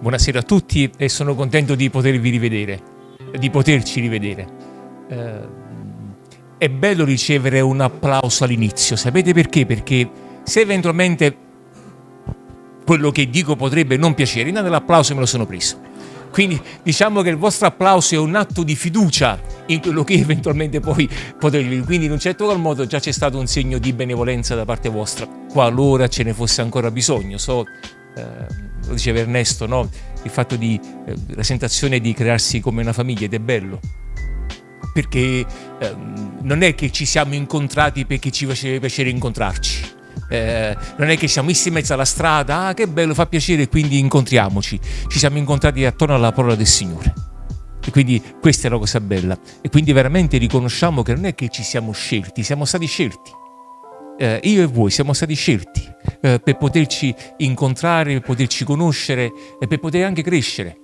Buonasera a tutti e sono contento di potervi rivedere, di poterci rivedere. Eh, è bello ricevere un applauso all'inizio, sapete perché? Perché se eventualmente quello che dico potrebbe non piacere, intanto l'applauso me lo sono preso. Quindi diciamo che il vostro applauso è un atto di fiducia in quello che eventualmente poi potrete dire. Quindi in un certo qual modo già c'è stato un segno di benevolenza da parte vostra, qualora ce ne fosse ancora bisogno. So, eh, lo diceva Ernesto, no? il fatto di eh, la sensazione di crearsi come una famiglia ed è bello perché eh, non è che ci siamo incontrati perché ci faceva piacere incontrarci eh, non è che siamo messi in mezzo alla strada ah che bello fa piacere quindi incontriamoci ci siamo incontrati attorno alla parola del Signore e quindi questa è la cosa bella e quindi veramente riconosciamo che non è che ci siamo scelti siamo stati scelti eh, io e voi siamo stati scelti eh, per poterci incontrare, per poterci conoscere e per poter anche crescere.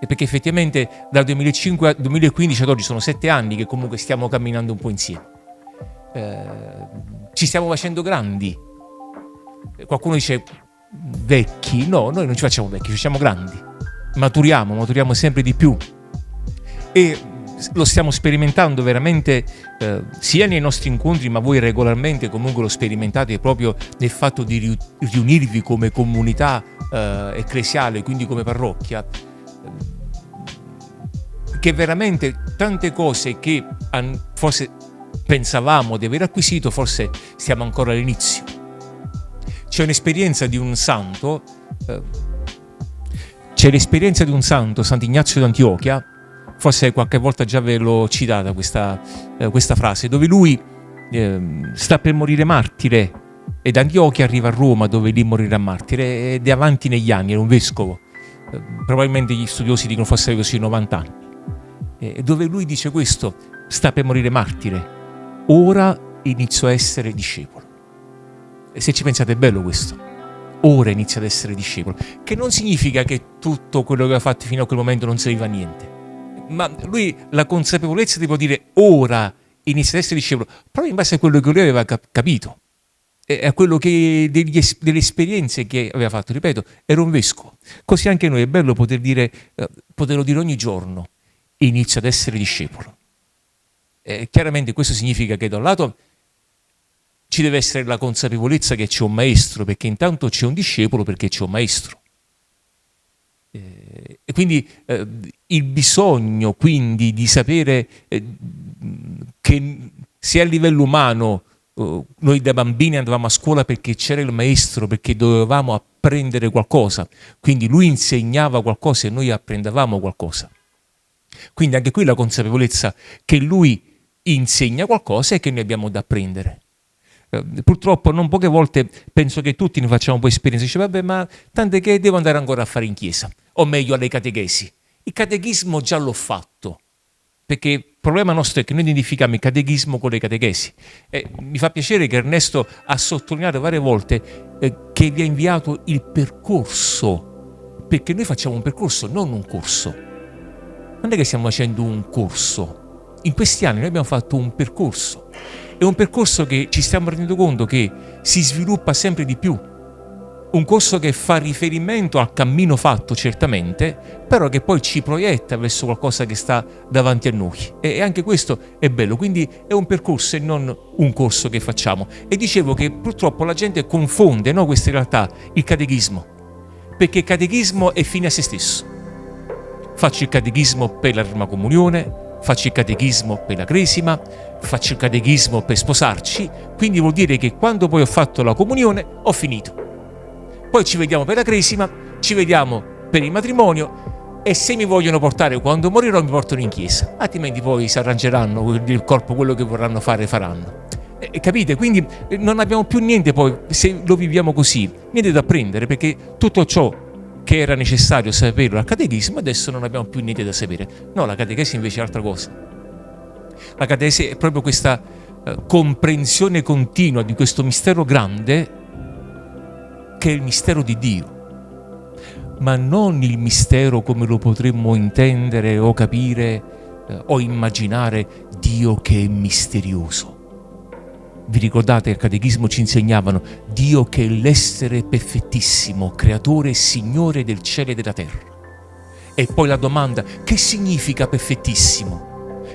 E perché effettivamente dal 2005 al 2015 ad oggi sono sette anni che comunque stiamo camminando un po' insieme. Eh, ci stiamo facendo grandi. Qualcuno dice vecchi, no, noi non ci facciamo vecchi, ci facciamo grandi. Maturiamo, maturiamo sempre di più. E lo stiamo sperimentando veramente eh, sia nei nostri incontri, ma voi regolarmente comunque lo sperimentate proprio nel fatto di riunirvi come comunità eh, ecclesiale, quindi come parrocchia, che veramente tante cose che forse pensavamo di aver acquisito, forse siamo ancora all'inizio. C'è un'esperienza di un santo, eh, c'è l'esperienza di un santo, Sant'Ignazio d'Antiochia, forse qualche volta già ve l'ho citata questa, eh, questa, frase, dove lui eh, sta per morire martire ed Antiochia arriva a Roma dove lì morirà martire ed è avanti negli anni, era un vescovo, eh, probabilmente gli studiosi dicono fosse così 90 anni, dove lui dice questo, sta per morire martire, ora inizio a essere discepolo. E se ci pensate è bello questo, ora inizia ad essere discepolo, che non significa che tutto quello che ha fatto fino a quel momento non serviva a niente ma lui la consapevolezza di poter dire ora inizia ad essere discepolo, proprio in base a quello che lui aveva cap capito, a quello che degli, delle esperienze che aveva fatto, ripeto, era un vescovo. Così anche noi è bello poter dire, eh, poterlo dire ogni giorno, inizia ad essere discepolo. Eh, chiaramente questo significa che da un lato ci deve essere la consapevolezza che c'è un maestro, perché intanto c'è un discepolo perché c'è un maestro. Eh, e quindi eh, il bisogno quindi di sapere eh, che sia a livello umano eh, noi da bambini andavamo a scuola perché c'era il maestro, perché dovevamo apprendere qualcosa, quindi lui insegnava qualcosa e noi apprendevamo qualcosa. Quindi anche qui la consapevolezza che lui insegna qualcosa e che noi abbiamo da apprendere. Eh, purtroppo non poche volte penso che tutti ne facciamo un po' esperienza, dice vabbè ma tante che devo andare ancora a fare in chiesa, o meglio alle catechesi. Il catechismo già l'ho fatto, perché il problema nostro è che noi identifichiamo il catechismo con le catechesi. E mi fa piacere che Ernesto ha sottolineato varie volte eh, che vi ha inviato il percorso, perché noi facciamo un percorso, non un corso. Non è che stiamo facendo un corso. In questi anni noi abbiamo fatto un percorso è un percorso che ci stiamo rendendo conto che si sviluppa sempre di più. Un corso che fa riferimento al cammino fatto certamente, però che poi ci proietta verso qualcosa che sta davanti a noi. E anche questo è bello, quindi è un percorso e non un corso che facciamo. E dicevo che purtroppo la gente confonde no, questa realtà, il catechismo, perché il catechismo è fine a se stesso. Faccio il catechismo per la prima comunione, faccio il catechismo per la cresima, faccio il catechismo per sposarci, quindi vuol dire che quando poi ho fatto la comunione ho finito. Poi ci vediamo per la cresima, ci vediamo per il matrimonio e se mi vogliono portare quando morirò mi portano in chiesa, altrimenti poi si arrangeranno il corpo quello che vorranno fare faranno. Eh, capite? Quindi eh, non abbiamo più niente poi, se lo viviamo così, niente da prendere perché tutto ciò che era necessario saperlo al catechismo, adesso non abbiamo più niente da sapere. No, la catechesi invece è altra cosa. La catechesi è proprio questa eh, comprensione continua di questo mistero grande che è il mistero di Dio, ma non il mistero come lo potremmo intendere o capire eh, o immaginare Dio che è misterioso. vi ricordate, al Catechismo ci insegnavano Dio che è l'essere perfettissimo, creatore e signore del cielo e della terra. E poi la domanda, che significa perfettissimo?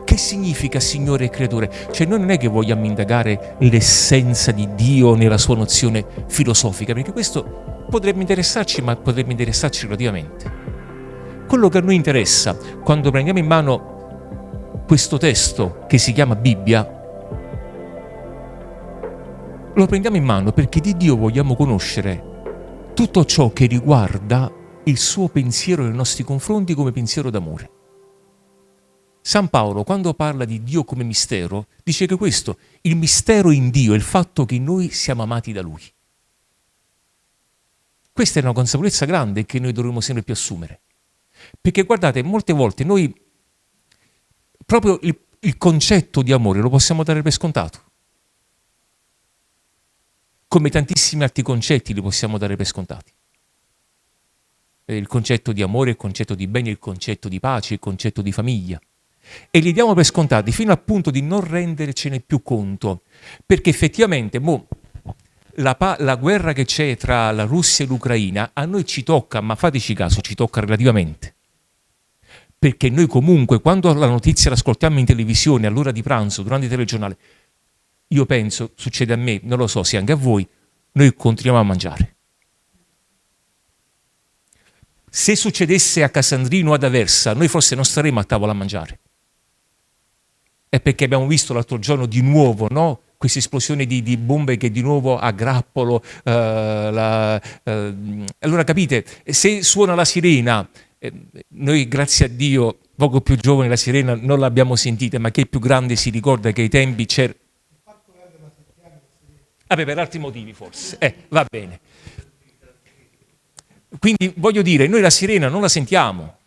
Che significa Signore e Creatore? Cioè noi non è che vogliamo indagare l'essenza di Dio nella sua nozione filosofica, perché questo potrebbe interessarci, ma potrebbe interessarci relativamente. Quello che a noi interessa quando prendiamo in mano questo testo che si chiama Bibbia lo prendiamo in mano perché di Dio vogliamo conoscere tutto ciò che riguarda il suo pensiero nei nostri confronti come pensiero d'amore. San Paolo, quando parla di Dio come mistero, dice che questo, il mistero in Dio è il fatto che noi siamo amati da Lui. Questa è una consapevolezza grande che noi dovremmo sempre più assumere. Perché guardate, molte volte noi proprio il, il concetto di amore lo possiamo dare per scontato come tantissimi altri concetti li possiamo dare per scontati. Eh, il concetto di amore, il concetto di bene, il concetto di pace, il concetto di famiglia. E li diamo per scontati fino al punto di non rendercene più conto, perché effettivamente boh, la, la guerra che c'è tra la Russia e l'Ucraina a noi ci tocca, ma fateci caso, ci tocca relativamente perché noi comunque quando la notizia l'ascoltiamo in televisione all'ora di pranzo, durante il telegiornale, io penso, succede a me, non lo so se anche a voi, noi continuiamo a mangiare. Se succedesse a Casandrino ad Aversa, noi forse non staremmo a tavola a mangiare. È perché abbiamo visto l'altro giorno di nuovo, no? questa esplosione di, di, bombe che di nuovo a grappolo. Uh, la, uh, allora capite, se suona la sirena, eh, noi grazie a Dio, poco più giovane la sirena non l'abbiamo sentita, ma che più grande si ricorda che ai tempi c'era Vabbè, per altri motivi forse. Eh, va bene. Quindi voglio dire, noi la sirena non la sentiamo,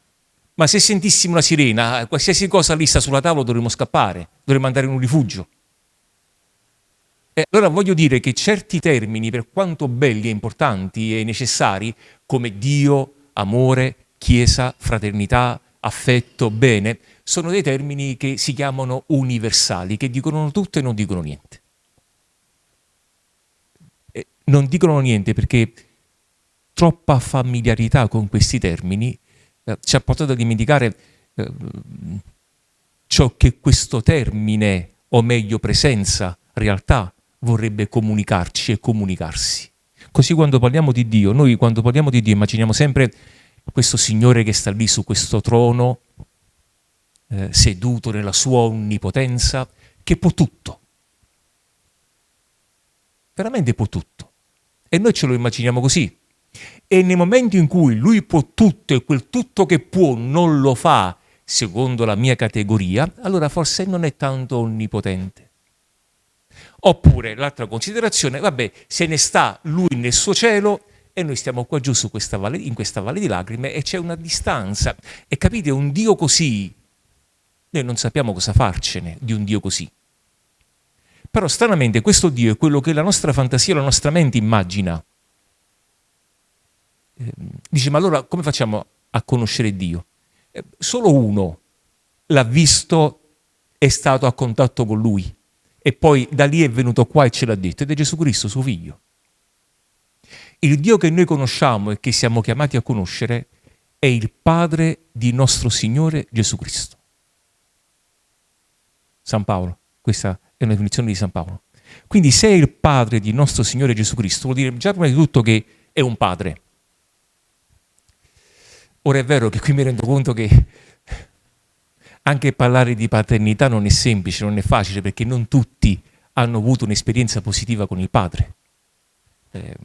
ma se sentissimo una sirena, qualsiasi cosa lì sta sulla tavola dovremmo scappare, dovremmo andare in un rifugio. E allora voglio dire che certi termini, per quanto belli e importanti e necessari, come Dio, amore, Chiesa, fraternità, affetto, bene, sono dei termini che si chiamano universali, che dicono tutto e non dicono niente non dicono niente perché troppa familiarità con questi termini eh, ci ha portato a dimenticare eh, ciò che questo termine, o meglio presenza, realtà, vorrebbe comunicarci e comunicarsi. Così quando parliamo di Dio, noi quando parliamo di Dio immaginiamo sempre questo Signore che sta lì su questo trono, eh, seduto nella sua onnipotenza, che può tutto. Veramente può tutto. E noi ce lo immaginiamo così. E nel momento in cui lui può tutto e quel tutto che può non lo fa secondo la mia categoria, allora forse non è tanto onnipotente. Oppure l'altra considerazione, vabbè, se ne sta lui nel suo cielo e noi stiamo qua giù questa valle, in questa valle di lacrime e c'è una distanza. E capite, un Dio così, noi non sappiamo cosa farcene di un Dio così. Però stranamente questo Dio è quello che la nostra fantasia, la nostra mente immagina. Eh, dice, ma allora come facciamo a conoscere Dio? Eh, solo uno l'ha visto, è stato a contatto con Lui e poi da lì è venuto qua e ce l'ha detto ed è Gesù Cristo, suo figlio. Il Dio che noi conosciamo e che siamo chiamati a conoscere è il Padre di nostro Signore Gesù Cristo. San Paolo, questa è una definizione di San Paolo. Quindi se è il padre di nostro Signore Gesù Cristo, vuol dire già prima di tutto che è un padre. Ora è vero che qui mi rendo conto che anche parlare di paternità non è semplice, non è facile, perché non tutti hanno avuto un'esperienza positiva con il padre. Eh,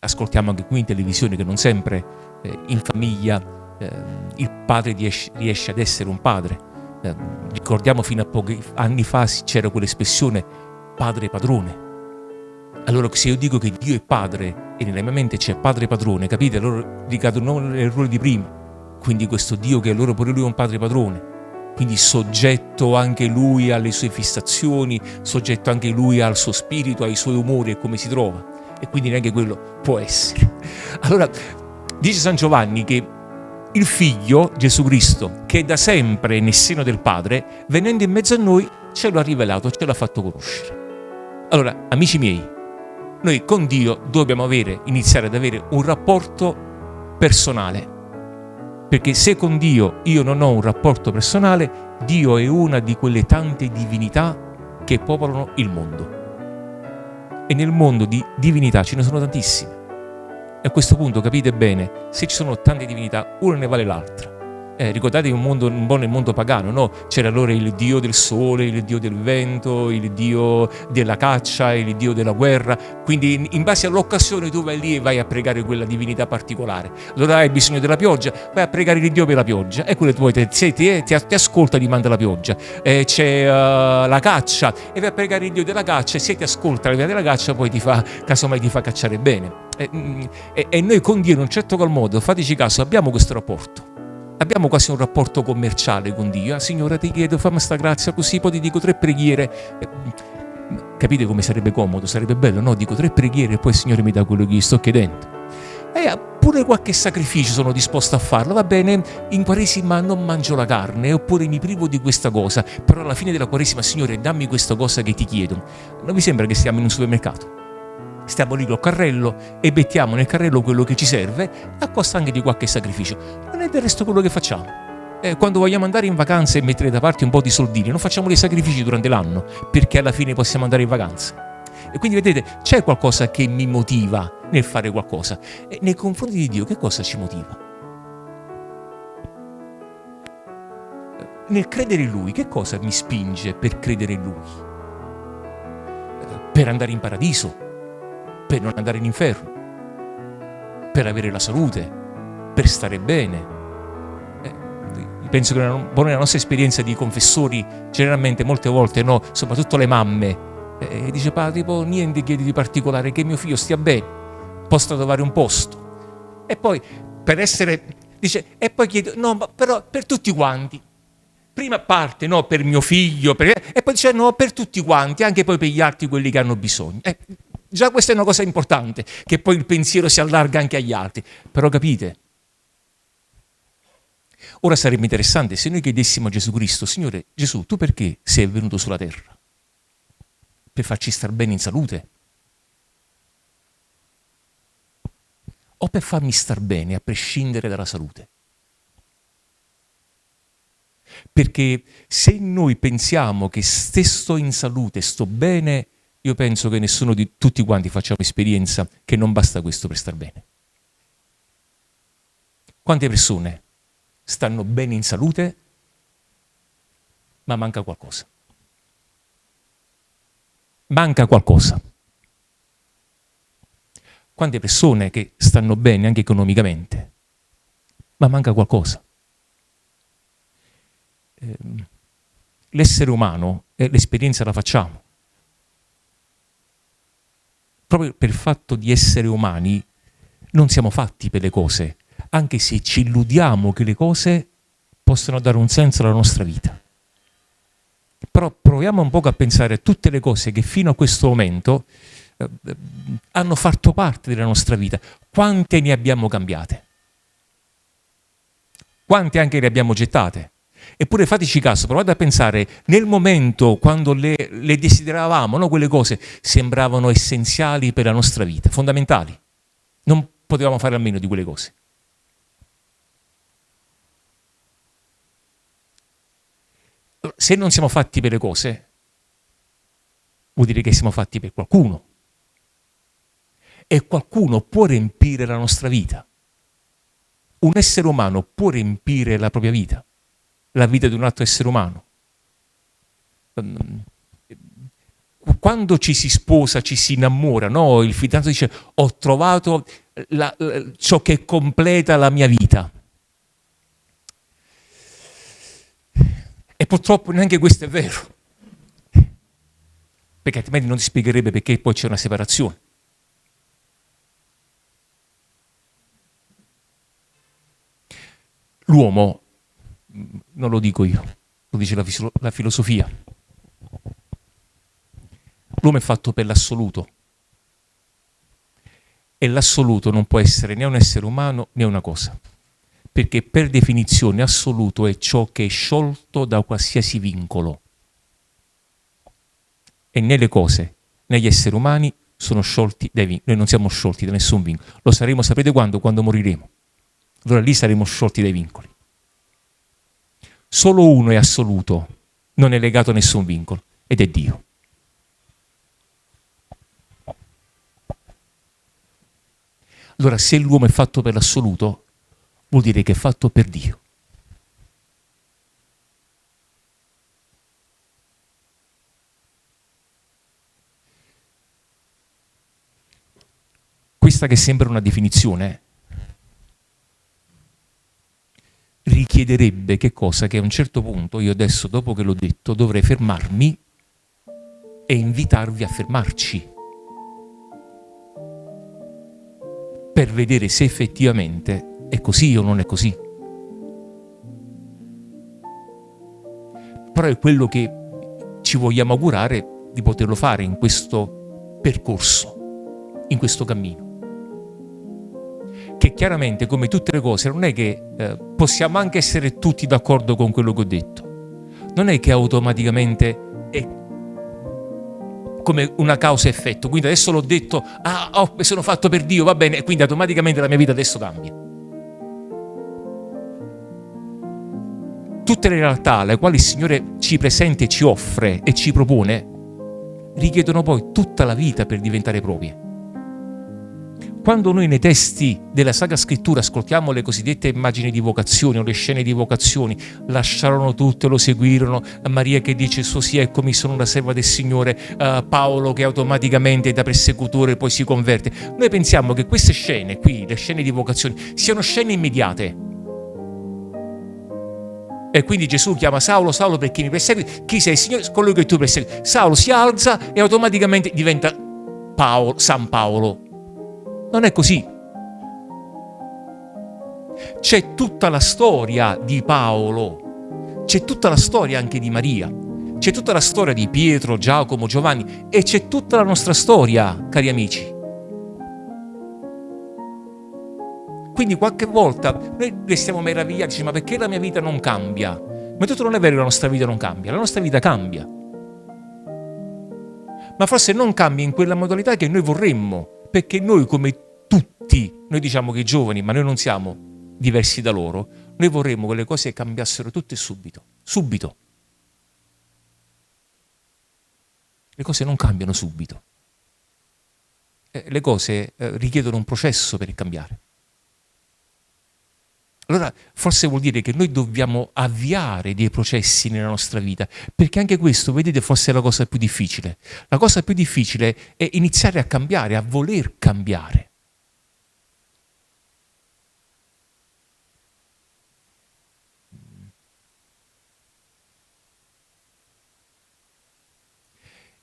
ascoltiamo anche qui in televisione che non sempre eh, in famiglia eh, il padre riesce, riesce ad essere un padre eh, ricordiamo fino a pochi anni fa c'era quell'espressione padre padrone. Allora se io dico che Dio è padre e nella mia mente c'è padre padrone, capite? Allora ricado non nell'errore di prima. Quindi questo Dio che allora pure lui è un padre padrone. Quindi soggetto anche lui alle sue fissazioni, soggetto anche lui al suo spirito, ai suoi umori e come si trova. E quindi neanche quello può essere. Allora, dice San Giovanni che il Figlio, Gesù Cristo, che da sempre nel seno del Padre, venendo in mezzo a noi, ce lo ha rivelato, ce l'ha fatto conoscere. Allora, amici miei, noi con Dio dobbiamo avere, iniziare ad avere un rapporto personale. Perché se con Dio io non ho un rapporto personale, Dio è una di quelle tante divinità che popolano il mondo. E nel mondo di divinità ce ne sono tantissime. E a questo punto capite bene, se ci sono tante divinità, una ne vale l'altra. Eh, ricordatevi un, mondo, un po' nel mondo pagano, no? C'era allora il dio del sole, il dio del vento, il dio della caccia, il dio della guerra. Quindi in, in base all'occasione tu vai lì e vai a pregare quella divinità particolare. Allora hai bisogno della pioggia, vai a pregare il dio per la pioggia. E quello tu ti, ti, ti, ti ascolta ti manda la pioggia. Eh, c'è uh, la caccia e vai a pregare il dio della caccia e se ti ascolta la della caccia poi ti fa, casomai ti fa cacciare bene. E, mm, e, e noi con Dio in un certo qual modo, fateci caso, abbiamo questo rapporto abbiamo quasi un rapporto commerciale con Dio. Ah, Signore, ti chiedo, fammi sta grazia così, poi ti dico tre preghiere. Eh, capite come sarebbe comodo? Sarebbe bello, no? Dico tre preghiere e poi il Signore mi dà quello che gli sto chiedendo. E pure qualche sacrificio sono disposto a farlo, va bene, in Quaresima non mangio la carne, oppure mi privo di questa cosa, però alla fine della Quaresima, Signore, dammi questa cosa che ti chiedo. Non vi sembra che stiamo in un supermercato? Stiamo lì col carrello e mettiamo nel carrello quello che ci serve a costa anche di qualche sacrificio. Non è del resto quello che facciamo. Eh, quando vogliamo andare in vacanza e mettere da parte un po' di soldini, non facciamo dei sacrifici durante l'anno perché alla fine possiamo andare in vacanza. E quindi vedete, c'è qualcosa che mi motiva nel fare qualcosa. E nei confronti di Dio, che cosa ci motiva? Nel credere in Lui, che cosa mi spinge per credere in Lui? Per andare in paradiso, per non andare in inferno, per avere la salute, per stare bene. Eh, penso che nella nostra esperienza di confessori, generalmente molte volte, no, soprattutto le mamme, eh, dice padre, niente chiedi di particolare, che mio figlio stia bene, possa trovare un posto. E poi, per essere, dice, e poi chiedo, no, ma però per tutti quanti. Prima parte, no, per mio figlio, per, e poi dice, no, per tutti quanti, anche poi per gli altri quelli che hanno bisogno. Eh, Già questa è una cosa importante, che poi il pensiero si allarga anche agli altri. Però capite? Ora sarebbe interessante se noi chiedessimo a Gesù Cristo, Signore Gesù, tu perché sei venuto sulla terra? Per farci star bene in salute? O per farmi star bene a prescindere dalla salute? Perché se noi pensiamo che se sto in salute, sto bene, io penso che nessuno di tutti quanti facciamo esperienza che non basta questo per star bene. Quante persone stanno bene in salute, ma manca qualcosa? Manca qualcosa. Quante persone che stanno bene anche economicamente, ma manca qualcosa? Ehm, l'essere umano, eh, l'esperienza la facciamo, proprio per il fatto di essere umani, non siamo fatti per le cose, anche se ci illudiamo che le cose possano dare un senso alla nostra vita. Però proviamo un po' a pensare a tutte le cose che fino a questo momento eh, hanno fatto parte della nostra vita. Quante ne abbiamo cambiate? Quante anche le abbiamo gettate? Eppure fateci caso, provate a pensare, nel momento quando le, le desideravamo, no, quelle cose sembravano essenziali per la nostra vita, fondamentali. Non potevamo fare a meno di quelle cose. Se non siamo fatti per le cose, vuol dire che siamo fatti per qualcuno. E qualcuno può riempire la nostra vita. Un essere umano può riempire la propria vita la vita di un altro essere umano. Quando ci si sposa, ci si innamora, no? il fidanzato dice ho trovato la, la, ciò che completa la mia vita. E purtroppo neanche questo è vero, perché altrimenti non ti spiegherebbe perché poi c'è una separazione. L'uomo non lo dico io, lo dice la, la filosofia. L'uomo è fatto per l'assoluto e l'assoluto non può essere né un essere umano né una cosa, perché per definizione assoluto è ciò che è sciolto da qualsiasi vincolo. E né le cose, né negli esseri umani sono sciolti dai vincoli. Noi non siamo sciolti da nessun vincolo. Lo saremo, sapete quando? Quando moriremo. Allora lì saremo sciolti dai vincoli. Solo uno è assoluto, non è legato a nessun vincolo, ed è Dio. Allora se l'uomo è fatto per l'assoluto, vuol dire che è fatto per Dio. Questa che sembra una definizione richiederebbe che cosa? Che a un certo punto io adesso, dopo che l'ho detto, dovrei fermarmi e invitarvi a fermarci per vedere se effettivamente è così o non è così. Però è quello che ci vogliamo augurare di poterlo fare in questo percorso, in questo cammino. Chiaramente, come tutte le cose, non è che eh, possiamo anche essere tutti d'accordo con quello che ho detto. Non è che automaticamente è come una causa-effetto. Quindi adesso l'ho detto, ah, oh, sono fatto per Dio, va bene, quindi automaticamente la mia vita adesso cambia. Tutte le realtà alle quali il Signore ci presenta e ci offre e ci propone richiedono poi tutta la vita per diventare proprie. Quando noi nei testi della Sacra Scrittura ascoltiamo le cosiddette immagini di vocazioni o le scene di vocazioni, lasciarono tutto lo seguirono, Maria che dice suo sì, eccomi sono una serva del Signore, uh, Paolo che automaticamente da persecutore poi si converte. Noi pensiamo che queste scene qui, le scene di vocazioni, siano scene immediate. E quindi Gesù chiama Saulo, Saulo perché mi persegui? Chi sei, Signore? Colui che tu persegui. Saulo si alza e automaticamente diventa Paolo, San Paolo. Non è così. C'è tutta la storia di Paolo, c'è tutta la storia anche di Maria, c'è tutta la storia di Pietro, Giacomo, Giovanni e c'è tutta la nostra storia, cari amici. Quindi qualche volta noi restiamo meravigliati, ma perché la mia vita non cambia? Ma tutto non è vero che la nostra vita non cambia, la nostra vita cambia. Ma forse non cambia in quella modalità che noi vorremmo, perché noi come tutti, noi diciamo che i giovani, ma noi non siamo diversi da loro, noi vorremmo che le cose cambiassero tutte subito, subito. Le cose non cambiano subito. Eh, le cose eh, richiedono un processo per cambiare. Allora forse vuol dire che noi dobbiamo avviare dei processi nella nostra vita, perché anche questo, vedete, forse è la cosa più difficile. La cosa più difficile è iniziare a cambiare, a voler cambiare.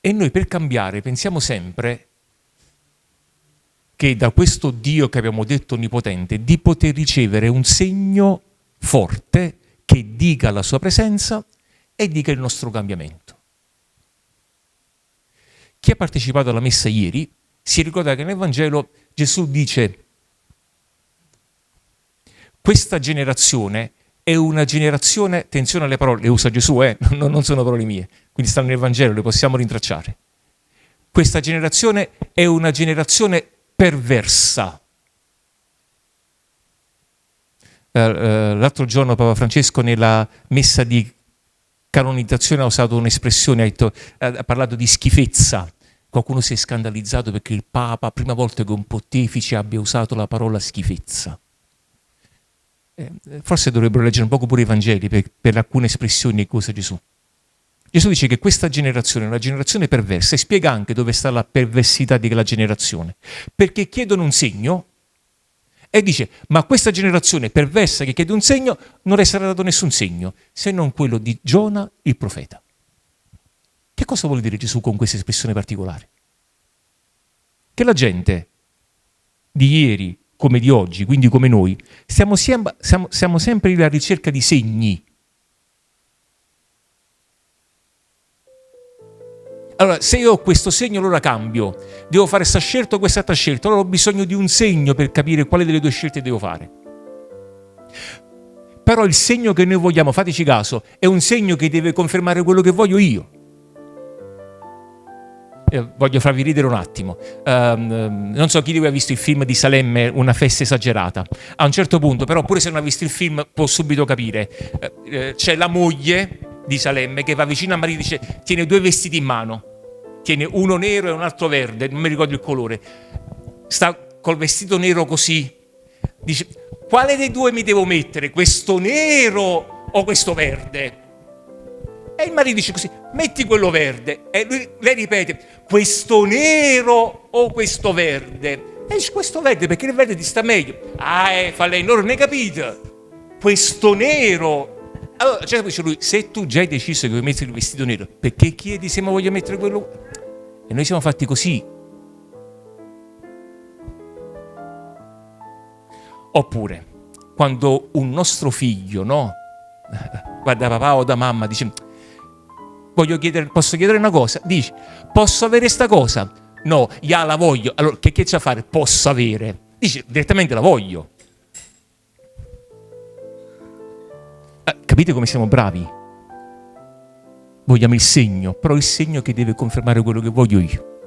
E noi per cambiare pensiamo sempre che da questo Dio che abbiamo detto onnipotente, di poter ricevere un segno forte che dica la sua presenza e dica il nostro cambiamento. Chi ha partecipato alla messa ieri si ricorda che nel Vangelo Gesù dice questa generazione è una generazione, attenzione alle parole, le usa Gesù, eh? non sono parole mie, quindi stanno nel Vangelo, le possiamo rintracciare. Questa generazione è una generazione perversa. Eh, eh, l'altro giorno Papa Francesco nella messa di canonizzazione ha usato un'espressione, ha, ha parlato di schifezza. Qualcuno si è scandalizzato perché il Papa, prima volta che un pontefice abbia usato la parola schifezza. Eh, forse dovrebbero leggere un poco pure i Vangeli per, per alcune espressioni che usa Gesù. Gesù dice che questa generazione è una generazione perversa e spiega anche dove sta la perversità di quella generazione. Perché chiedono un segno e dice, ma questa generazione perversa che chiede un segno non le sarà dato nessun segno, se non quello di Giona il profeta. Che cosa vuole dire Gesù con questa espressione particolare? Che la gente di ieri come di oggi, quindi come noi, siamo, siamo, siamo sempre alla ricerca di segni Allora, se io ho questo segno, allora cambio. Devo fare questa scelta o quest'altra scelta. Allora ho bisogno di un segno per capire quale delle due scelte devo fare. Però il segno che noi vogliamo, fateci caso, è un segno che deve confermare quello che voglio io. eh, voglio farvi ridere un attimo. Um, non so chi di voi ha visto il film di Salemme, Una festa esagerata. A un certo punto, però, pure se non ha visto il film, può subito capire. Eh, eh c'è la moglie di Salemme che va vicino a Maria e dice: Tiene due vestiti in mano. Tiene uno nero e un altro verde, non mi ricordo il colore. Sta col vestito nero così. Dice: Quale dei due mi devo mettere? Questo nero o questo verde? E il marito dice così, metti quello verde. E lui, lei ripete, questo nero o questo verde? E dice, questo verde perché il verde ti sta meglio. Ah, eh, fa lei, non ne capite. Questo nero. Allora, cioè, dice lui, se tu già hai deciso che vuoi mettere il vestito nero, perché chiedi se mi voglio mettere quello? E noi siamo fatti così. Oppure, quando un nostro figlio, no? Guarda papà o da mamma, dice voglio chiedere, posso chiedere una cosa? Dici, posso avere questa cosa? No, ya la voglio. Allora, che, che c'è a fare? Posso avere. Dici, direttamente la voglio. Eh, capite come siamo bravi? Vogliamo il segno, però il segno che deve confermare quello che voglio io.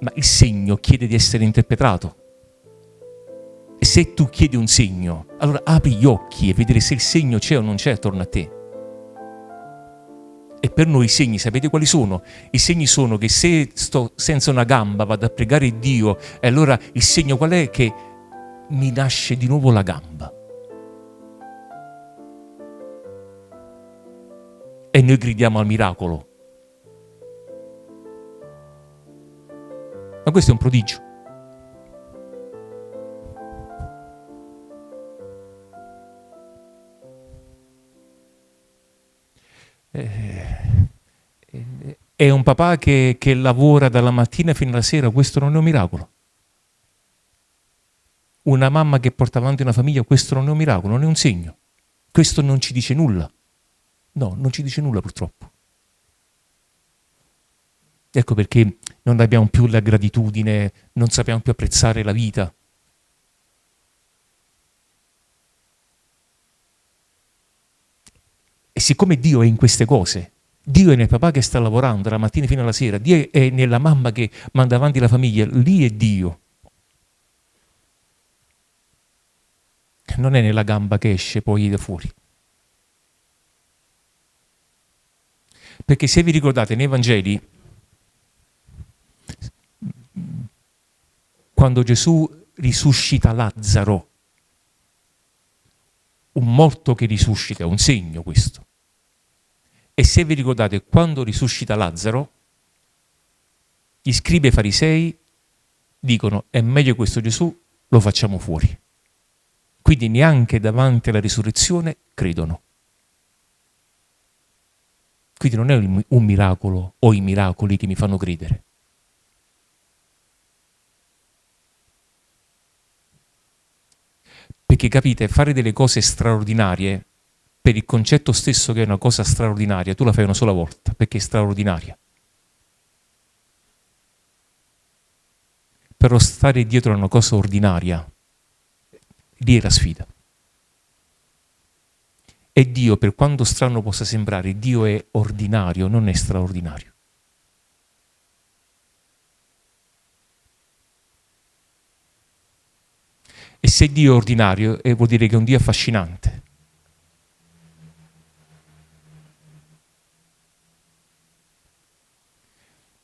Ma il segno chiede di essere interpretato. E se tu chiedi un segno, allora apri gli occhi e vedere se il segno c'è o non c'è attorno a te. E per noi i segni, sapete quali sono? I segni sono che se sto senza una gamba vado a pregare Dio, e allora il segno qual è? Che mi nasce di nuovo la gamba. E noi gridiamo al miracolo. Ma questo è un prodigio. Eh, è un papà che, che lavora dalla mattina fino alla sera, questo non è un miracolo. Una mamma che porta avanti una famiglia, questo non è un miracolo, non è un segno. Questo non ci dice nulla. No, non ci dice nulla purtroppo. Ecco perché non abbiamo più la gratitudine, non sappiamo più apprezzare la vita. E siccome Dio è in queste cose, Dio è nel papà che sta lavorando dalla mattina fino alla sera, Dio è nella mamma che manda avanti la famiglia, lì è Dio. Non è nella gamba che esce poi da fuori. Perché se vi ricordate nei Vangeli, quando Gesù risuscita Lazzaro, un morto che risuscita, è un segno questo. E se vi ricordate, quando risuscita Lazzaro, gli scribi e farisei dicono è meglio questo Gesù, lo facciamo fuori. Quindi neanche davanti alla risurrezione credono. Quindi non è un miracolo o i miracoli che mi fanno credere. Perché capite, fare delle cose straordinarie per il concetto stesso che è una cosa straordinaria, tu la fai una sola volta, perché è straordinaria. Però stare dietro a una cosa ordinaria, lì è la sfida. E Dio, per quanto strano possa sembrare, Dio è ordinario, non è straordinario. E se Dio è ordinario, eh, vuol dire che è un Dio affascinante.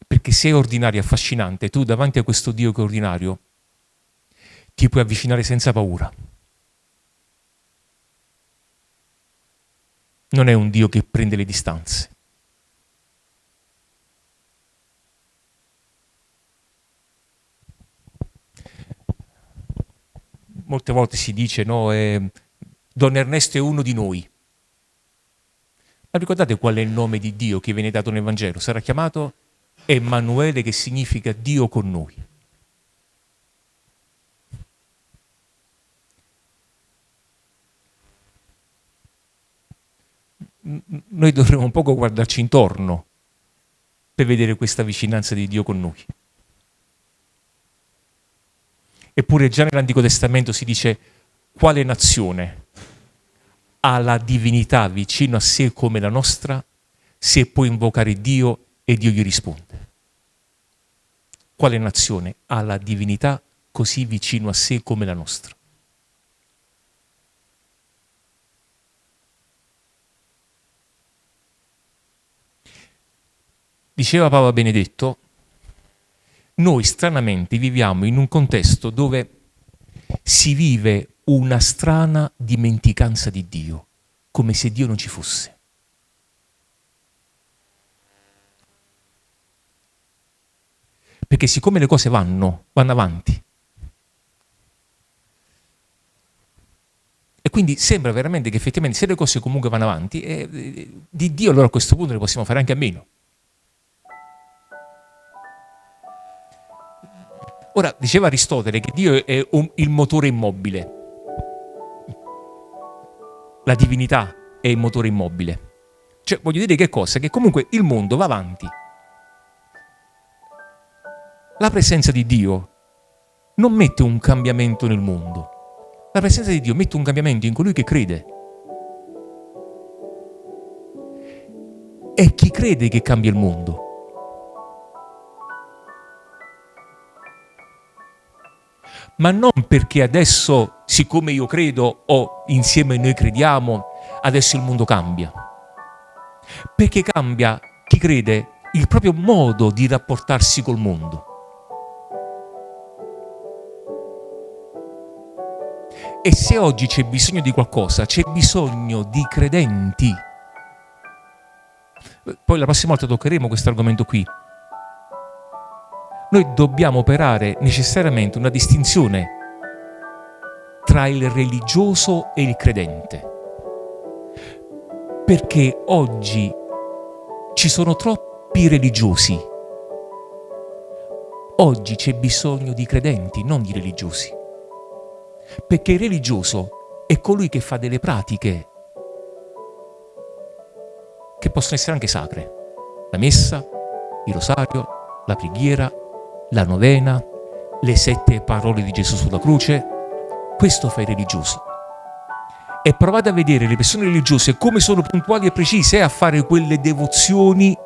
Perché se è ordinario e affascinante, tu davanti a questo Dio che è ordinario ti puoi avvicinare senza paura. Non è un Dio che prende le distanze. Molte volte si dice, no, eh, Don Ernesto è uno di noi. Ma ricordate qual è il nome di Dio che viene dato nel Vangelo? Sarà chiamato Emanuele che significa Dio con noi. Noi dovremmo un poco guardarci intorno per vedere questa vicinanza di Dio con noi. Eppure già nell'Antico Testamento si dice quale nazione ha la divinità vicino a sé come la nostra se può invocare Dio e Dio gli risponde. quale nazione ha la divinità così vicino a sé come la nostra? Diceva Papa Benedetto, noi stranamente viviamo in un contesto dove si vive una strana dimenticanza di Dio, come se Dio non ci fosse. Perché siccome le cose vanno, vanno avanti, e quindi sembra veramente che effettivamente se le cose comunque vanno avanti, eh, di Dio allora a questo punto ne possiamo fare anche a meno. Ora, diceva Aristotele che Dio è il motore immobile. La divinità è il motore immobile. Cioè, voglio dire che cosa? Che comunque il mondo va avanti. La presenza di Dio non mette un cambiamento nel mondo. La presenza di Dio mette un cambiamento in colui che crede. È chi crede che cambia il mondo. Ma non perché adesso, siccome io credo o insieme noi crediamo, adesso il mondo cambia. Perché cambia chi crede il proprio modo di rapportarsi col mondo. E se oggi c'è bisogno di qualcosa, c'è bisogno di credenti. Poi la prossima volta toccheremo questo argomento qui, noi dobbiamo operare necessariamente una distinzione tra il religioso e il credente. Perché oggi ci sono troppi religiosi. Oggi c'è bisogno di credenti, non di religiosi. Perché il religioso è colui che fa delle pratiche che possono essere anche sacre. La messa, il rosario, la preghiera, la novena, le sette parole di Gesù sulla croce. Questo fa i religiosi. E provate a vedere le persone religiose come sono puntuali e precise a fare quelle devozioni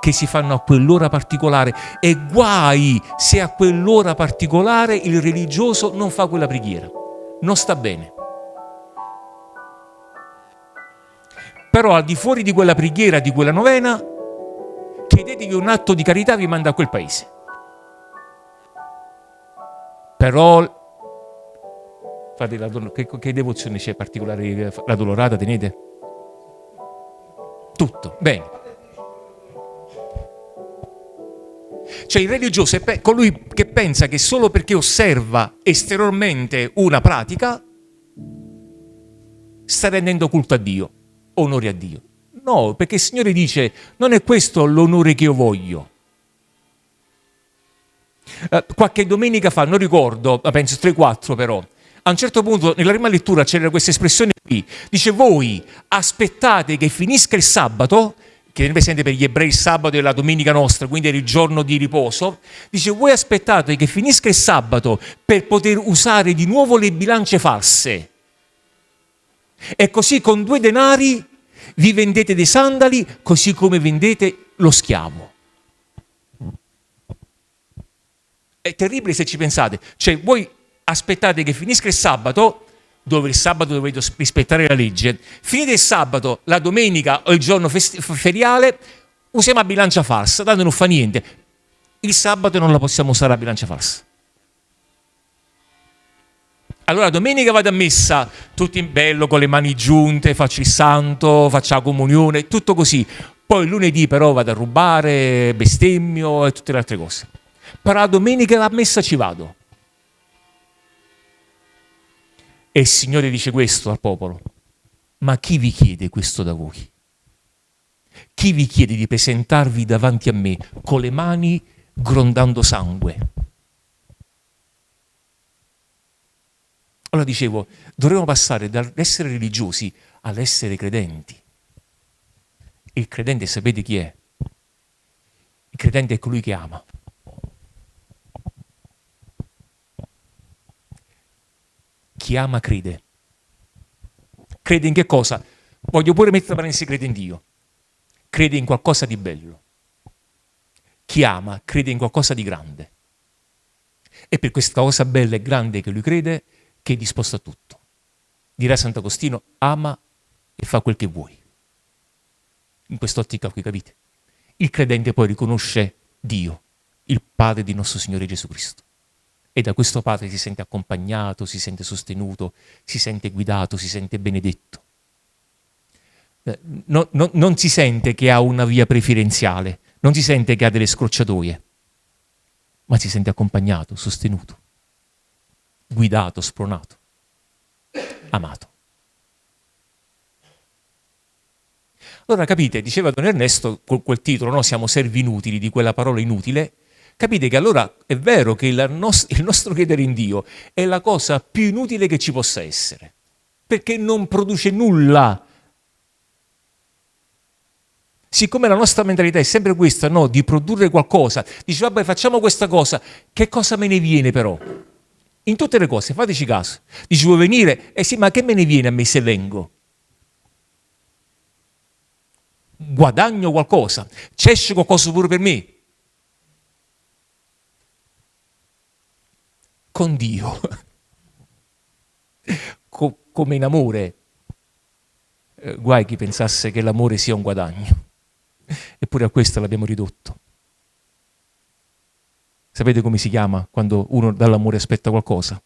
che si fanno a quell'ora particolare e guai se a quell'ora particolare il religioso non fa quella preghiera. Non sta bene. Però al di fuori di quella preghiera, di quella novena, chiedetevi un atto di carità vi manda a quel paese. Però Fate la, che, che devozione c'è particolare? La dolorata tenete? Tutto, bene. Cioè il religioso è colui che pensa che solo perché osserva esteriormente una pratica sta rendendo culto a Dio, onore a Dio. No, perché il Signore dice non è questo l'onore che io voglio. Eh, qualche domenica fa, non ricordo, penso 3-4 però, a un certo punto nella prima lettura c'era questa espressione qui, dice voi aspettate che finisca il sabato, che è presente per gli ebrei il sabato e la domenica nostra, quindi era il giorno di riposo, dice voi aspettate che finisca il sabato per poter usare di nuovo le bilance false. E così con due denari vi vendete dei sandali, così come vendete lo schiavo. È terribile se ci pensate. Cioè, voi aspettate che finisca il sabato, dove il sabato dovete rispettare la legge, finite il sabato, la domenica o il giorno feriale, usiamo la bilancia falsa, tanto non fa niente. Il sabato non la possiamo usare la bilancia falsa. Allora domenica vado a messa, tutto in bello, con le mani giunte, faccio il santo, faccio la comunione, tutto così. Poi lunedì però vado a rubare, bestemmio e tutte le altre cose però la domenica la messa ci vado. E il Signore dice questo al popolo, ma chi vi chiede questo da voi? Chi vi chiede di presentarvi davanti a me con le mani grondando sangue? Allora dicevo, dovremmo passare dall'essere religiosi all'essere credenti. Il credente sapete chi è? Il credente è colui che ama. Chi ama crede. Crede in che cosa? Voglio pure mettere parentesi, crede in Dio. Crede in qualcosa di bello. chi ama crede in qualcosa di grande. E per questa cosa bella e grande che lui crede, che è disposto a tutto. Dirà Sant'Agostino, ama e fa quel che vuoi. In quest'ottica qui, capite? Il credente poi riconosce Dio, il Padre di nostro Signore Gesù Cristo. E da questo Padre si sente accompagnato, si sente sostenuto, si sente guidato, si sente benedetto. Eh, no, no, non si sente che ha una via preferenziale, non si sente che ha delle scrocciatoie, ma si sente accompagnato, sostenuto, guidato, spronato, amato. Allora capite, diceva Don Ernesto con quel titolo, no? siamo servi inutili di quella parola inutile, capite che allora è vero che il, nos- il nostro credere in Dio è la cosa più inutile che ci possa essere, perché non produce nulla siccome la nostra mentalità è sempre questa, no, di produrre qualcosa, dice vabbè facciamo questa cosa, che cosa me ne viene però? In tutte le cose, fateci caso. Dici vuoi venire? Eh sì, ma che me ne viene a me se vengo? Guadagno qualcosa, c'esce qualcosa pure per me. Con Dio, Co- come in amore, eh, guai chi pensasse che l'amore sia un guadagno. Eppure a questo l'abbiamo ridotto. Sapete come si chiama quando uno dall'amore aspetta qualcosa?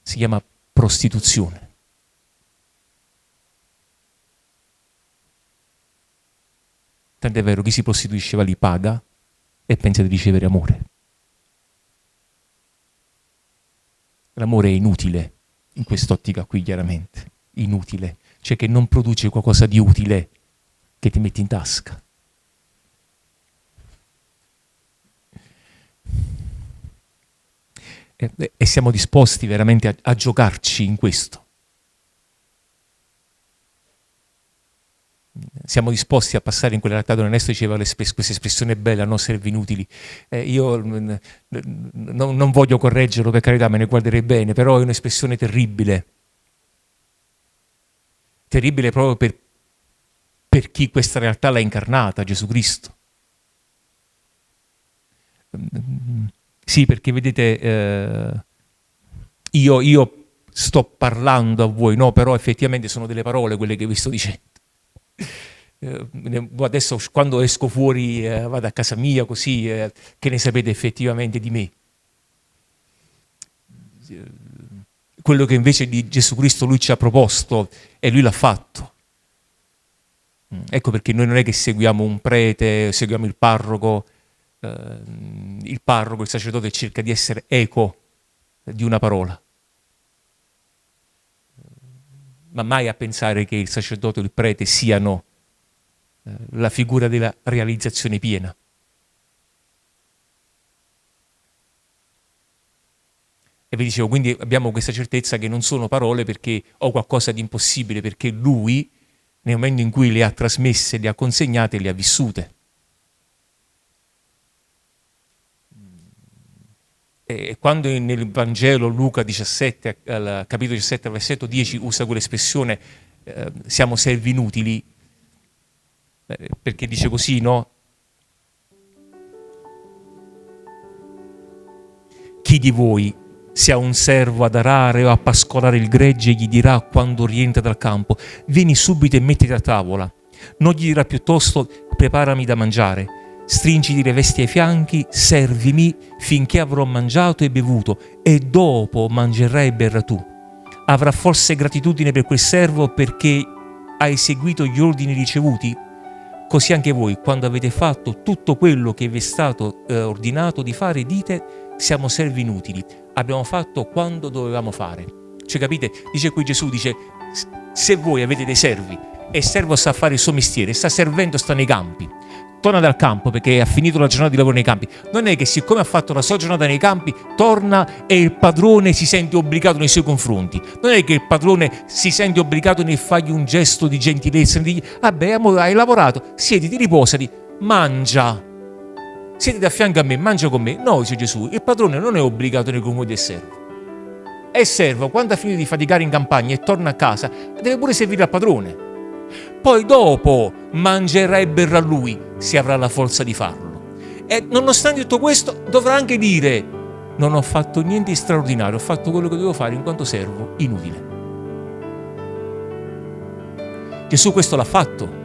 Si chiama prostituzione. Tant'è vero, chi si prostituisce va lì paga e pensa di ricevere amore. L'amore è inutile, in quest'ottica qui chiaramente, inutile, cioè che non produce qualcosa di utile che ti metti in tasca. e, e siamo disposti veramente a, a giocarci in questo. Siamo disposti a passare in quella realtà dove Ernesto diceva questa espressione bella, non servi inutili. Eh, io n- n- non voglio correggerlo, per carità, me ne guarderei bene, però è un'espressione terribile. Terribile proprio per, per chi questa realtà l'ha incarnata, Gesù Cristo. Sì, perché vedete, eh, io, io, sto parlando a voi, no, però effettivamente sono delle parole quelle che vi sto dicendo. Eh, adesso quando esco fuori, eh, vado a casa mia, così, eh, che ne sapete effettivamente di me? Quello che invece di Gesù Cristo lui ci ha proposto e lui l'ha fatto. Mm, ecco perché noi non è che seguiamo un prete, seguiamo il parroco, il parroco, il sacerdote cerca di essere eco di una parola, ma mai a pensare che il sacerdote o il prete siano eh, la figura della realizzazione piena. E vi dicevo, quindi abbiamo questa certezza che non sono parole perché ho qualcosa di impossibile, perché lui, nel momento in cui le ha trasmesse, le ha consegnate, le ha vissute. E quando nel Vangelo Luca 17, al capitolo 17, versetto 10, usa quell'espressione eh, siamo servi inutili, eh, perché dice così, no? Chi di voi, se ha un servo ad arare o a pascolare il gregge, gli dirà quando rientra dal campo, vieni subito e mettiti a tavola. Non gli dirà piuttosto, preparami da mangiare stringiti le vesti ai fianchi, servimi finché avrò mangiato e bevuto, e dopo mangerai e berrai tu. Avrà forse gratitudine per quel servo perché hai seguito gli ordini ricevuti? Così anche voi, quando avete fatto tutto quello che vi è stato eh, ordinato di fare, dite siamo servi inutili, abbiamo fatto quando dovevamo fare. Cioè capite? Dice qui Gesù, dice se voi avete dei servi e il servo sa fare il suo mestiere, sta servendo, sta nei campi, torna dal campo perché ha finito la giornata di lavoro nei campi. Non è che siccome ha fatto la sua giornata nei campi, torna e il padrone si sente obbligato nei suoi confronti. Non è che il padrone si sente obbligato nel fargli un gesto di gentilezza, nel dirgli, vabbè, amore, hai lavorato, siediti, riposati, mangia. Siediti a fianco a me, mangia con me. No, dice Gesù, il padrone non è obbligato nei confronti del servo. Il servo, quando ha finito di faticare in campagna e torna a casa, deve pure servire al padrone. Poi dopo mangerà e berrà lui, se avrà la forza di farlo. E nonostante tutto questo dovrà anche dire non ho fatto niente di straordinario, ho fatto quello che dovevo fare in quanto servo inutile. Gesù questo l'ha fatto.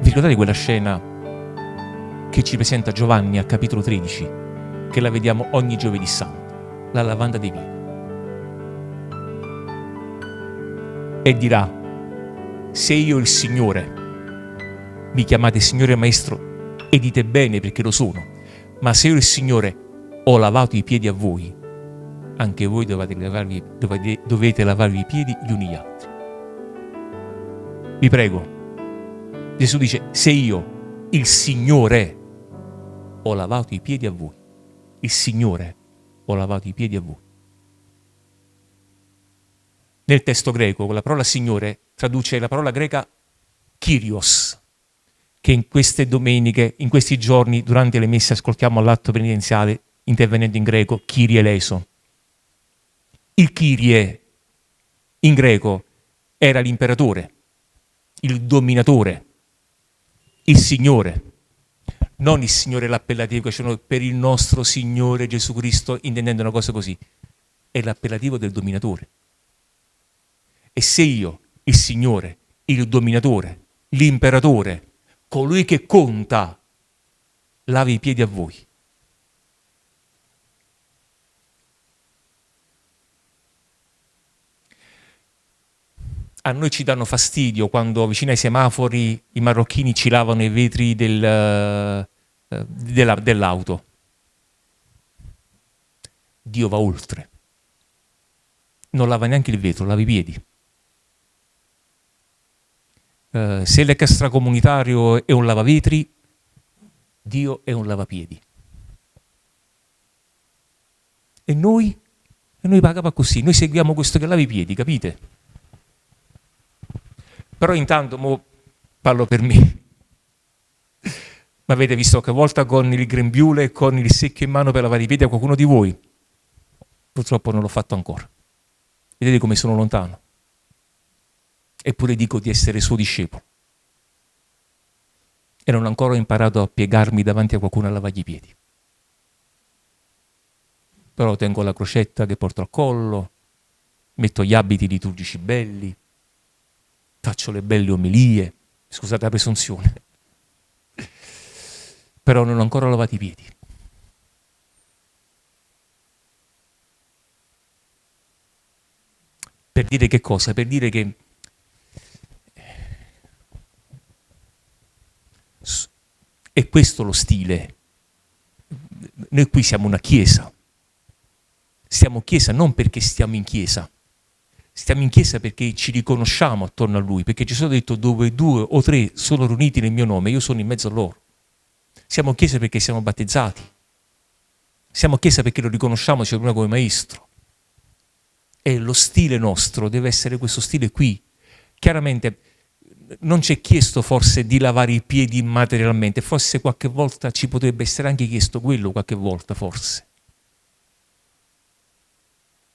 Vi ricordate quella scena che ci presenta Giovanni al capitolo 13, che la vediamo ogni giovedì santo, la lavanda dei piedi. E dirà, se io il Signore, mi chiamate Signore e Maestro e dite bene perché lo sono, ma se io il Signore ho lavato i piedi a voi, anche voi dovete lavarvi, dovete, dovete lavarvi i piedi gli uni agli altri. Vi prego. Gesù dice, se io, il Signore, ho lavato i piedi a voi, il Signore, ho lavato i piedi a voi. Nel testo greco, la parola Signore, traduce la parola greca Kyrios, che in queste domeniche, in questi giorni, durante le messe, ascoltiamo all'atto penitenziale, intervenendo in greco, Kyrie eleison. Il Kyrie, in greco, era l'imperatore, il dominatore, il Signore, non il Signore l'appellativo che per il nostro Signore Gesù Cristo, intendendo una cosa così, è l'appellativo del dominatore. E se io, il Signore, il dominatore, l'imperatore, colui che conta, lavi i piedi a voi, a noi ci danno fastidio quando vicino ai semafori i marocchini ci lavano i vetri del, della, dell'auto. Dio va oltre. Non lava neanche il vetro, lava i piedi. Uh, se l'extracomunitario è un lavavetri, Dio è un lavapiedi. E noi? E noi pagava così, noi seguiamo questo che lava i piedi, capite? Però intanto, mo parlo per me, ma avete visto che volta con il grembiule e con il secchio in mano per lavare i piedi a qualcuno di voi? Purtroppo non l'ho fatto ancora. Vedete come sono lontano. Eppure dico di essere suo discepolo. E non ho ancora imparato a piegarmi davanti a qualcuno a lavargli i piedi. Però tengo la crocetta che porto al collo, metto gli abiti liturgici belli, faccio le belle omelie, scusate la presunzione, però non ho ancora lavato i piedi. Per dire che cosa? Per dire che è questo lo stile. Noi qui siamo una chiesa. Stiamo chiesa non perché stiamo in chiesa, Stiamo in chiesa perché ci riconosciamo attorno a Lui, perché Gesù ha detto dove due o tre sono riuniti nel mio nome, io sono in mezzo a loro. Siamo chiesa perché siamo battezzati. Siamo chiesa perché lo riconosciamo cioè, come maestro. E lo stile nostro deve essere questo stile qui. Chiaramente non ci è chiesto forse di lavare i piedi materialmente, forse qualche volta ci potrebbe essere anche chiesto quello, qualche volta forse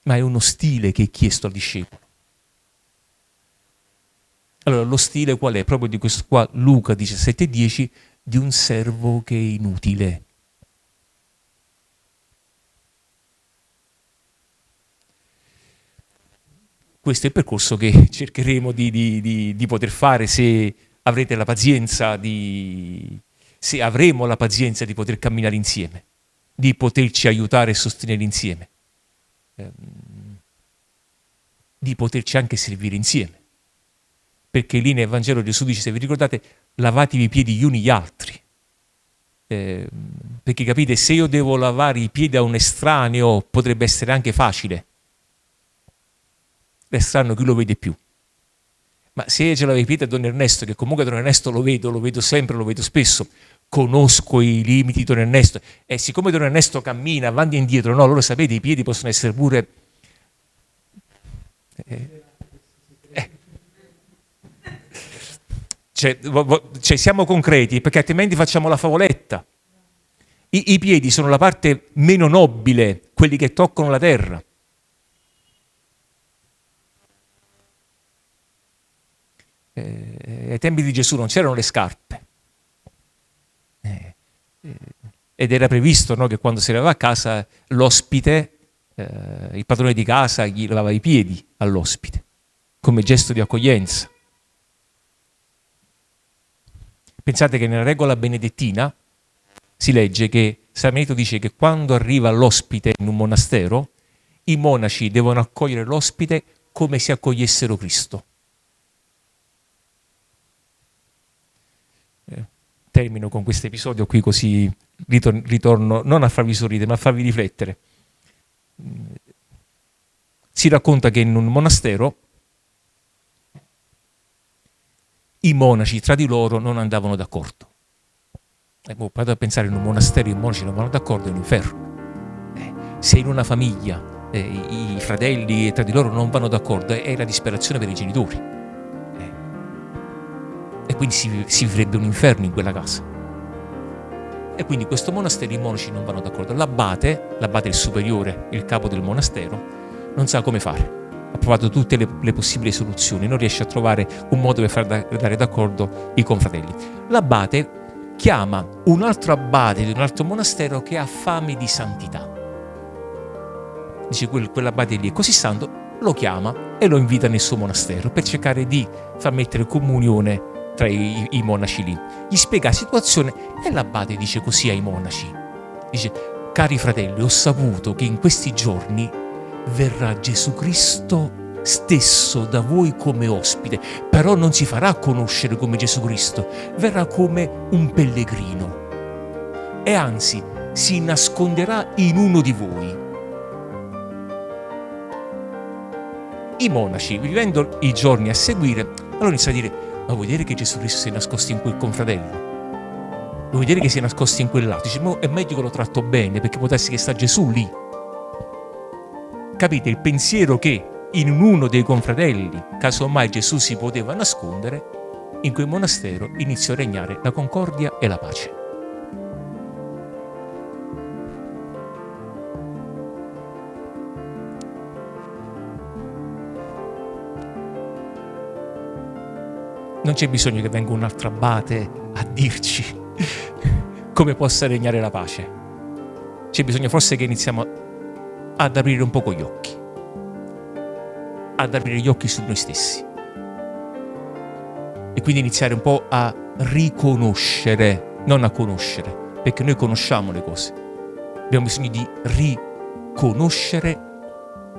ma è uno stile che è chiesto al discepolo. Allora, lo stile qual è? Proprio di questo qua, Luca 17,10, di un servo che è inutile. Questo è il percorso che cercheremo di, di, di, di poter fare se avrete la pazienza di, se avremo la pazienza di poter camminare insieme, di poterci aiutare e sostenere insieme. Ehm, di poterci anche servire insieme. Perché lì nel Vangelo Gesù dice, se vi ricordate, lavatevi i piedi gli uni gli altri. Eh, perché capite, se io devo lavare i piedi a un estraneo potrebbe essere anche facile. L'estraneo chi lo vede più. Ma se ce l'avevo i piedi a Don Ernesto, che comunque Don Ernesto lo vedo, lo vedo sempre, lo vedo spesso, conosco i limiti di Don Ernesto e siccome Don Ernesto cammina avanti e indietro, no, allora sapete i piedi possono essere pure... Eh, eh. Cioè, cioè, siamo concreti perché altrimenti facciamo la favoletta. I, I piedi sono la parte meno nobile, quelli che toccano la terra. Eh, ai tempi di Gesù non c'erano le scarpe ed era previsto no, che quando si arrivava a casa l'ospite, eh, il padrone di casa, gli lavava i piedi all'ospite come gesto di accoglienza. Pensate che nella regola benedettina si legge che Benedetto dice che quando arriva l'ospite in un monastero, i monaci devono accogliere l'ospite come se accogliessero Cristo. Termino con questo episodio qui così ritorno non a farvi sorridere ma a farvi riflettere. Si racconta che in un monastero i monaci tra di loro non andavano d'accordo. Eh, boh, vado a pensare in un monastero i monaci non vanno d'accordo è un inferno. Eh, se in una famiglia eh, i fratelli tra di loro non vanno d'accordo è la disperazione per i genitori. E quindi si, si vivrebbe un inferno in quella casa. E quindi questo monastero i monaci non vanno d'accordo. L'abate, l'abate il superiore, il capo del monastero, non sa come fare ha provato tutte le, le, possibili soluzioni, non riesce a trovare un modo per far da, d'accordo i confratelli. L'abate chiama un altro abate di un altro monastero che ha fame di santità. Dice quel, quell'abate lì è così santo, lo chiama e lo invita nel suo monastero per cercare di far mettere comunione tra i, i monaci lì. Gli spiega la situazione e l'abate dice così ai monaci. Dice, cari fratelli, ho saputo che in questi giorni verrà Gesù Cristo stesso da voi come ospite, però non si farà conoscere come Gesù Cristo, verrà come un pellegrino e anzi si nasconderà in uno di voi. I monaci, vivendo i giorni a seguire, allora iniziano a dire, ma vuoi dire che Gesù Cristo si è nascosto in quel confratello? Vuoi dire che si è nascosto in quell'altro? Dice, ma è meglio che lo tratto bene perché può che sta Gesù lì capite il pensiero che in uno dei confratelli, casomai Gesù si poteva nascondere, in quel monastero iniziò a regnare la concordia e la pace. Non c'è bisogno che venga un altro abate a dirci come possa regnare la pace. C'è bisogno forse che iniziamo ad aprire un poco gli occhi, ad aprire gli occhi su noi stessi e quindi iniziare un po' a riconoscere, non a conoscere, perché noi conosciamo le cose. Abbiamo bisogno di riconoscere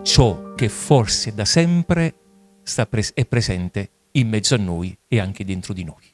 ciò che forse da sempre è presente in mezzo a noi e anche dentro di noi.